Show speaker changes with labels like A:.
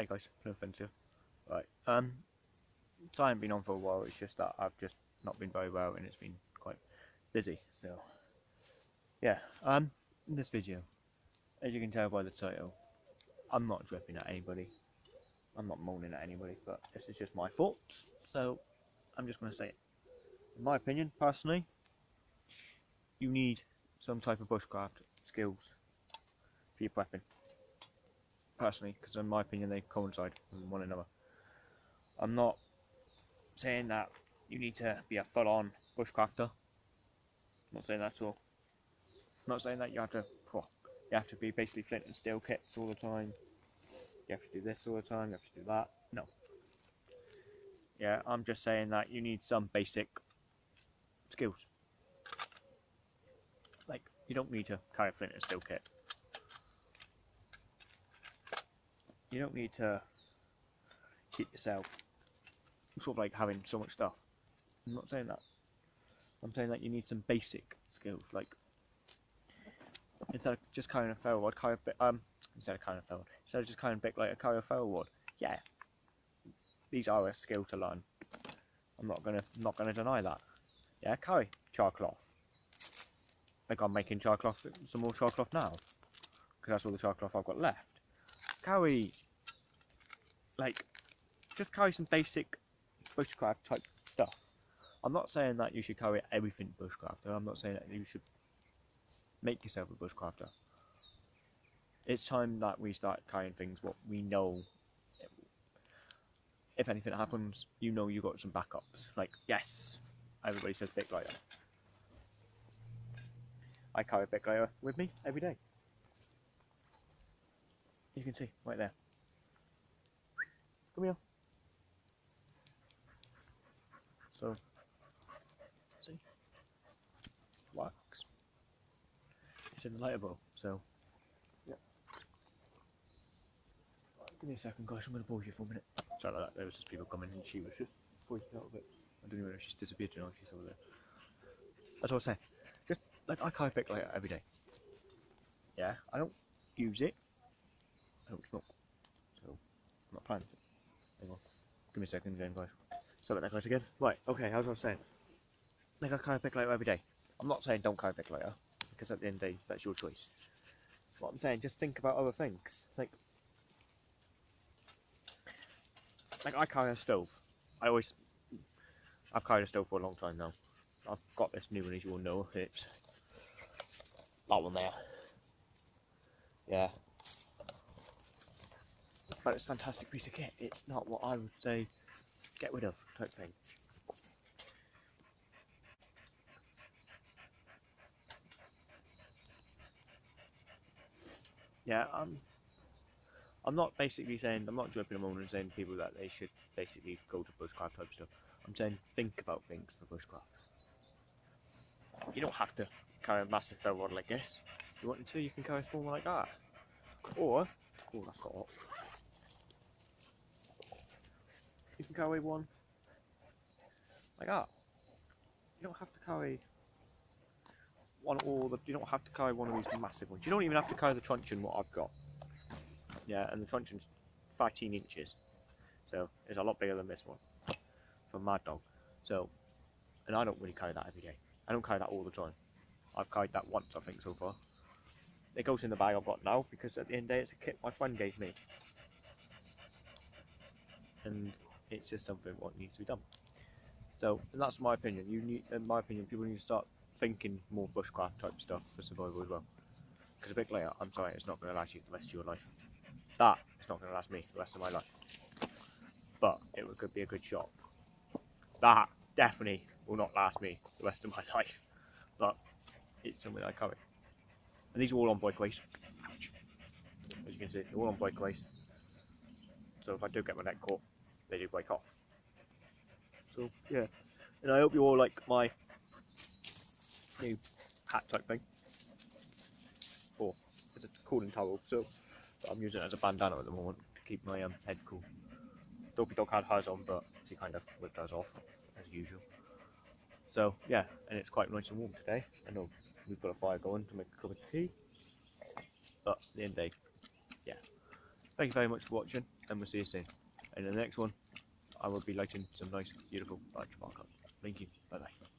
A: Hey guys, no offense here. Right, um, so I haven't been on for a while, it's just that I've just not been very well and it's been quite busy, so. Yeah, um, in this video, as you can tell by the title, I'm not dripping at anybody. I'm not moaning at anybody, but this is just my thoughts, so I'm just going to say it. In my opinion, personally, you need some type of bushcraft skills for your prepping. Personally, because in my opinion they coincide with one another. I'm not saying that you need to be a full-on bushcrafter. I'm not saying that at all. I'm not saying that you have to you have to be basically flint and steel kits all the time. You have to do this all the time, you have to do that. No. Yeah, I'm just saying that you need some basic skills. Like, you don't need to carry a flint and steel kit. You don't need to keep yourself sort of like having so much stuff. I'm not saying that. I'm saying that you need some basic skills, like instead of just carrying a rod, carry a um, instead of carrying a ferro rod, instead of just carrying a bit like a carry a ferro rod. Yeah, these are a skill to learn. I'm not gonna, not gonna deny that. Yeah, carry char cloth. Like I'm making char cloth, some more char cloth now, because that's all the char cloth I've got left. Carry, like, just carry some basic bushcraft type stuff. I'm not saying that you should carry everything bushcrafter. I'm not saying that you should make yourself a bushcrafter. It's time that we start carrying things what we know. If anything happens, you know you got some backups. Like, yes, everybody says Bic lighter. I carry a Bic lighter with me every day. You can see right there. Come here. So, see, works. It's in the lighter bowl, so yeah. Give me a second, guys. I'm going to pause you for a minute. Sorry about that. There was just people coming, and she was just freaking out a bit. I don't even know if she's disappeared or not. She's over there. That's what I was saying. Just like I carry a Bic lighter every day. Yeah, I don't use it. Don't smoke, so I'm not planning to. Hang on. Give me a second, again, guys. Sorry about that, guys, again. Right, okay, as I was saying. Like I carry a Bic lighter every day. I'm not saying don't a Bic because at the end of the day, that's your choice. What I'm saying, just think about other things. Like, like I carry a stove. I always, I've carried a stove for a long time now. I've got this new one, as you all know. It's that one there. Yeah. But it's a fantastic piece of kit. It's not what I would say get rid of type thing. Yeah, I'm. I'm not basically saying I'm not dropping jumping on and saying people that they should basically go to bushcraft type stuff. I'm saying think about things for bushcraft. You don't have to carry a massive ferro rod like this. If you want to, you can carry a small one like that. Or, oh, that's got. You can carry one like that. You don't have to carry one all the. You don't have to carry one of these massive ones. You don't even have to carry the truncheon what I've got. Yeah, and the truncheon's 13 inches, so it's a lot bigger than this one from Mad Dog. So, and I don't really carry that every day. I don't carry that all the time. I've carried that once, I think, so far. It goes in the bag I've got now because at the end of the day, it's a kit my friend gave me, and it's just something what needs to be done. So, that's my opinion. You need, in my opinion, people need to start thinking more bushcraft type stuff for survival as well. Because a big layer, I'm sorry, it's not going to last you the rest of your life. That is not going to last me the rest of my life. But it could be a good shot. That definitely will not last me the rest of my life. But it's something I carry. And these are all on breakaways. As you can see, they're all on breakaways. So if I do get my neck caught, they do wake off. So yeah. And I hope you all like my new hat type thing. Or it's a cooling towel, so I'm using it as a bandana at the moment to keep my um, head cool. Dopey Dog had hers on, but she kind of whipped hers off, as usual. So, yeah, and it's quite nice and warm today. I know we've got a fire going to make a cup of tea. But, the end day, yeah. Thank you very much for watching. and we'll see you soon. In the next one, I will be lighting some nice, beautiful large markup. Thank you. Bye bye.